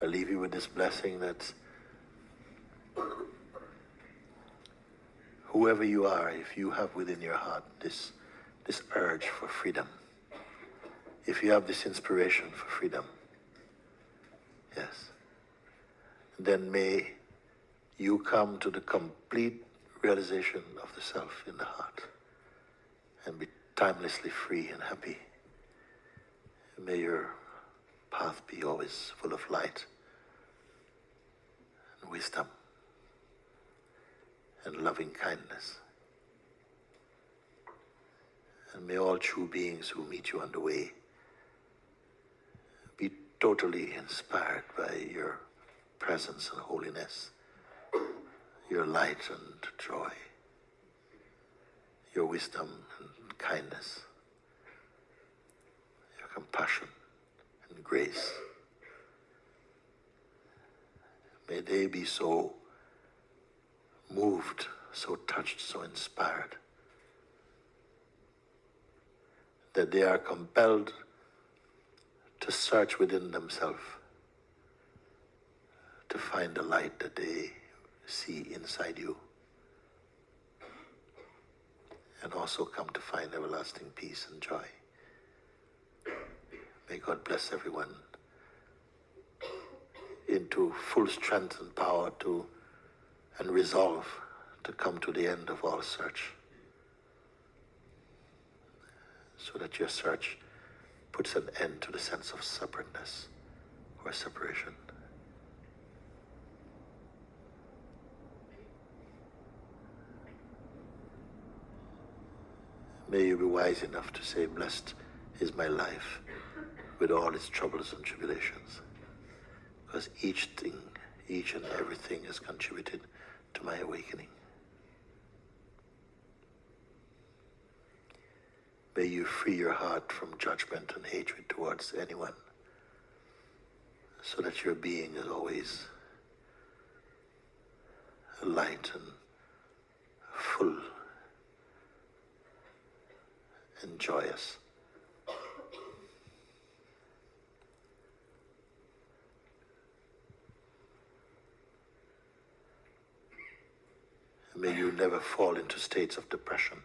I leave you with this blessing that whoever you are, if you have within your heart this, this urge for freedom, if you have this inspiration for freedom, yes, then may you come to the complete realization of the self in the heart and be timelessly free and happy. May your path be always full of light and wisdom and loving kindness. And may all true beings who meet you on the way be totally inspired by your presence and holiness, your light and joy, your wisdom and kindness, your compassion and grace. May they be so moved, so touched, so inspired that they are compelled to search within themselves to find the light that they see inside you and also come to find everlasting peace and joy. May God bless everyone into full strength and power to and resolve to come to the end of all search so that your search puts an end to the sense of separateness or separation. May you be wise enough to say, Blessed is my life with all its troubles and tribulations. Because each thing, each and everything has contributed to my awakening. May you free your heart from judgment and hatred towards anyone so that your being is always light and full and joyous. May you never fall into states of depression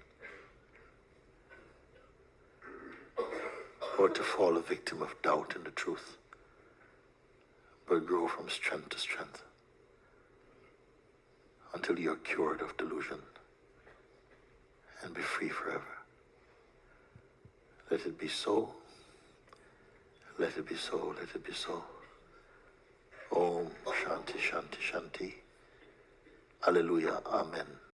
or to fall a victim of doubt in the truth, but grow from strength to strength until you are cured of delusion and be free forever. Let it be so. Let it be so. Let it be so. Om Shanti Shanti Shanti. Halleluja. Amen.